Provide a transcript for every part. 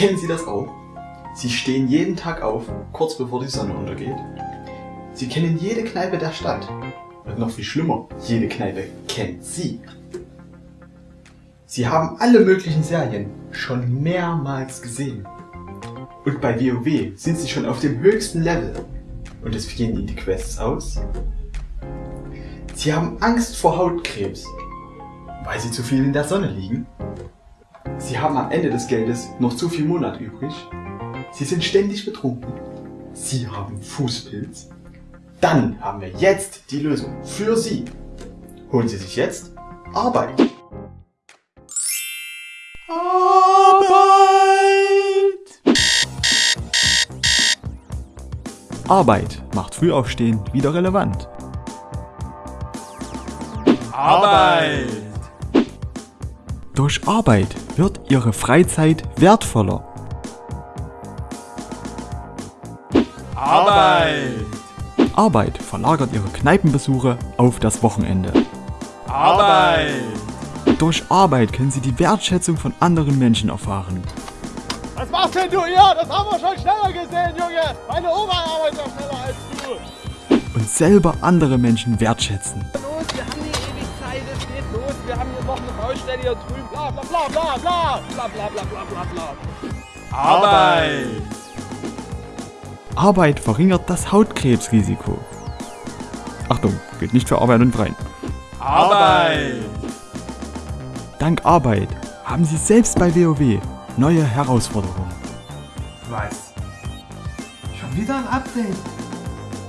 Kennen Sie das auch? Sie stehen jeden Tag auf, kurz bevor die Sonne untergeht. Sie kennen jede Kneipe der Stadt. Und noch viel schlimmer, jede Kneipe kennt Sie. Sie haben alle möglichen Serien schon mehrmals gesehen. Und bei WoW sind Sie schon auf dem höchsten Level. Und es gehen Ihnen die Quests aus. Sie haben Angst vor Hautkrebs, weil Sie zu viel in der Sonne liegen. Sie haben am Ende des Geldes noch zu viel Monat übrig. Sie sind ständig betrunken. Sie haben Fußpilz. Dann haben wir jetzt die Lösung für Sie. Holen Sie sich jetzt Arbeit. Arbeit macht Frühaufstehen wieder relevant. Arbeit! Durch Arbeit wird Ihre Freizeit wertvoller. Arbeit! Arbeit verlagert Ihre Kneipenbesuche auf das Wochenende. Arbeit! Durch Arbeit können Sie die Wertschätzung von anderen Menschen erfahren. Was machst denn du hier? Das haben wir schon schneller gesehen, Junge. Meine Oma arbeitet noch schneller als du. Und selber andere Menschen wertschätzen. Baustelle hier drüben. Bla bla bla bla bla. Bla bla bla bla bla bla. Arbeit! Arbeit verringert das Hautkrebsrisiko. Achtung, gilt nicht für Arbeit und Freien. Arbeit! Dank Arbeit haben Sie selbst bei WoW neue Herausforderungen. Was? Schon wieder ein Update?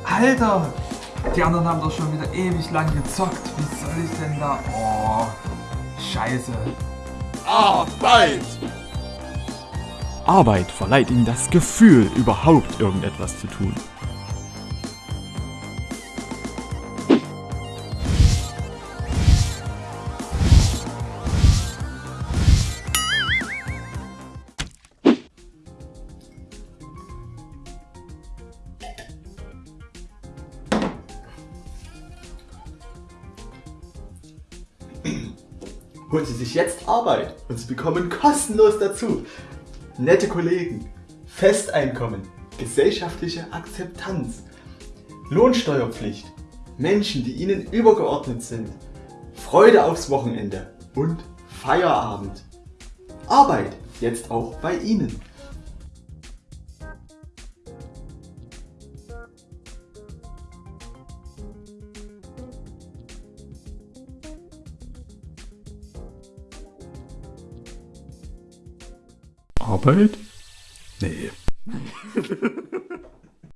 Alter! Die anderen haben doch schon wieder ewig lang gezockt. Wie soll ich denn da... Oh, scheiße. Arbeit! Arbeit verleiht Ihnen das Gefühl, überhaupt irgendetwas zu tun. Holen Sie sich jetzt Arbeit und Sie bekommen kostenlos dazu nette Kollegen, Festeinkommen, gesellschaftliche Akzeptanz, Lohnsteuerpflicht, Menschen, die Ihnen übergeordnet sind, Freude aufs Wochenende und Feierabend. Arbeit jetzt auch bei Ihnen. Arbeit? Nee.